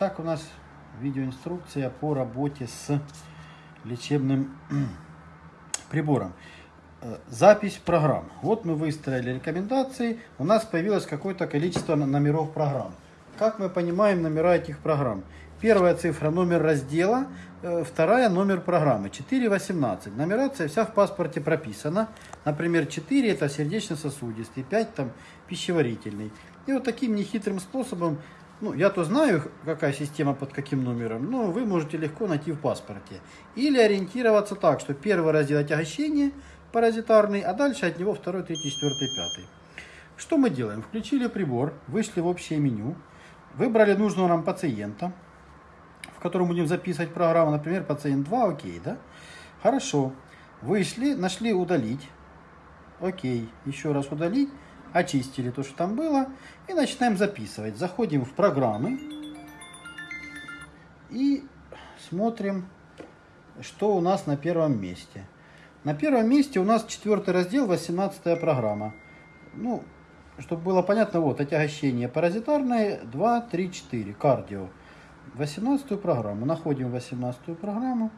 Итак, у нас видеоинструкция по работе с лечебным прибором. Э, Запись программ. Вот мы выстроили рекомендации. У нас появилось какое-то количество номеров программ. Как мы понимаем номера этих программ? Первая цифра номер раздела, э, вторая номер программы. 4.18. Нумерация вся в паспорте прописана. Например, 4 это сердечно-сосудистый, 5 там пищеварительный. И вот таким нехитрым способом, ну, я то знаю, какая система под каким номером, но вы можете легко найти в паспорте. Или ориентироваться так, что первый раздел отягощение паразитарный, а дальше от него второй, третий, четвертый, пятый. Что мы делаем? Включили прибор, вышли в общее меню, выбрали нужного нам пациента, в котором будем записывать программу, например, пациент 2, окей, да? Хорошо. Вышли, нашли удалить. Окей. Еще раз удалить. Очистили то, что там было. И начинаем записывать. Заходим в программы. И смотрим, что у нас на первом месте. На первом месте у нас четвертый раздел, 18 программа. Ну, чтобы было понятно, вот, отягощение паразитарное, 2, 3, 4, кардио. 18 программу. Находим 18 программу.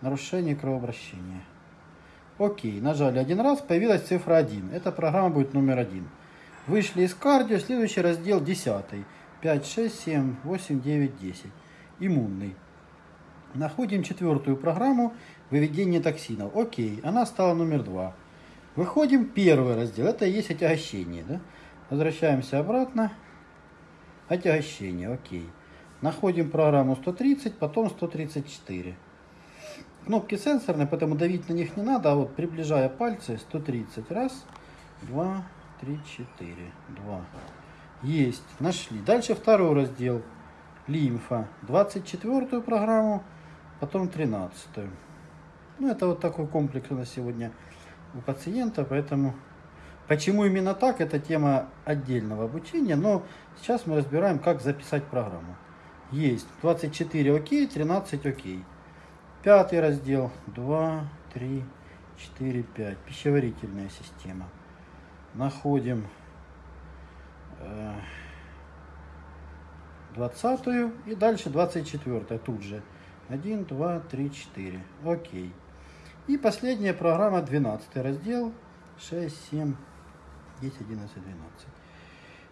Нарушение кровообращения. Окей, нажали один раз, появилась цифра 1. Эта программа будет номер один. Вышли из кардио, следующий раздел 10. 5, 6, 7, 8, 9, 10. Иммунный. Находим четвертую программу выведение токсинов. Окей, она стала номер два. Выходим первый раздел, это и есть отягощение. Да? Возвращаемся обратно. Отягощение, окей. Находим программу 130, потом 134. Кнопки сенсорные, поэтому давить на них не надо, а вот приближая пальцы 130. Раз, два, три, четыре. Два. Есть, нашли. Дальше второй раздел. Лимфа. 24 программу, потом 13. Ну, это вот такой комплекс у нас сегодня у пациента, поэтому почему именно так, это тема отдельного обучения, но сейчас мы разбираем, как записать программу. Есть 24 окей, 13 окей. Пятый раздел. 2, 3, 4, 5. Пищеварительная система. Находим э, 20 и дальше 24 тут же. 1, 2, 3, 4. Окей. И последняя программа 12 раздел. 6, 7, 10, 11, 12.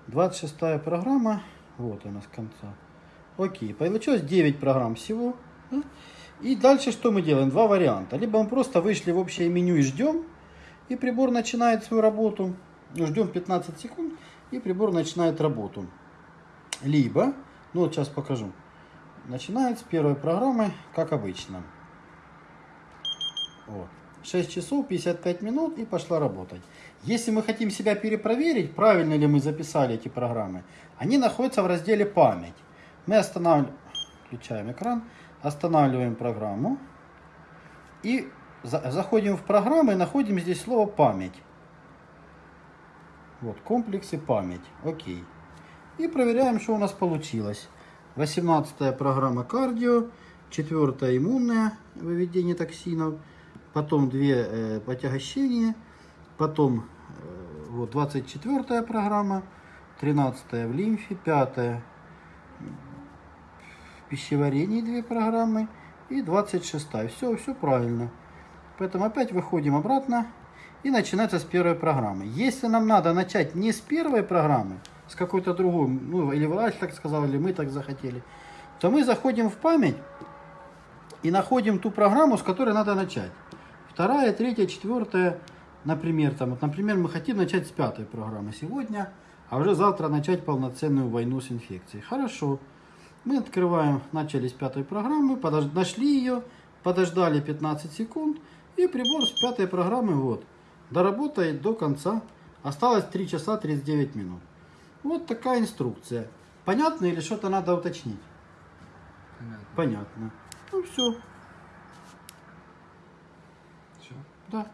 26 программа. Вот она с конца. Окей, получилось 9 программ всего. И дальше что мы делаем? Два варианта. Либо мы просто вышли в общее меню и ждем, и прибор начинает свою работу. Ждем 15 секунд, и прибор начинает работу. Либо, ну вот сейчас покажу, начинает с первой программы, как обычно. Вот. 6 часов 55 минут и пошла работать. Если мы хотим себя перепроверить, правильно ли мы записали эти программы, они находятся в разделе «Память». Мы останавливаем, включаем экран, останавливаем программу и за- заходим в программу и находим здесь слово «Память». Вот, комплексы «Память». Окей. И проверяем, что у нас получилось. 18 программа кардио, 4 иммунная, выведение токсинов, потом 2 э, отягощения, потом э, вот 24 программа, 13 в лимфе, 5 в пищеварении две программы и 26 все все правильно. Поэтому опять выходим обратно и начинается с первой программы. Если нам надо начать не с первой программы с какой-то другой ну или врач так сказал или мы так захотели то мы заходим в память и находим ту программу с которой надо начать. Вторая третья четвертая например там вот, например мы хотим начать с пятой программы сегодня а уже завтра начать полноценную войну с инфекцией. Хорошо мы открываем, начали с пятой программы, подож- нашли ее, подождали 15 секунд, и прибор с пятой программы вот, доработает до конца. Осталось 3 часа 39 минут. Вот такая инструкция. Понятно или что-то надо уточнить? Понятно. Понятно. Ну все, Все? да.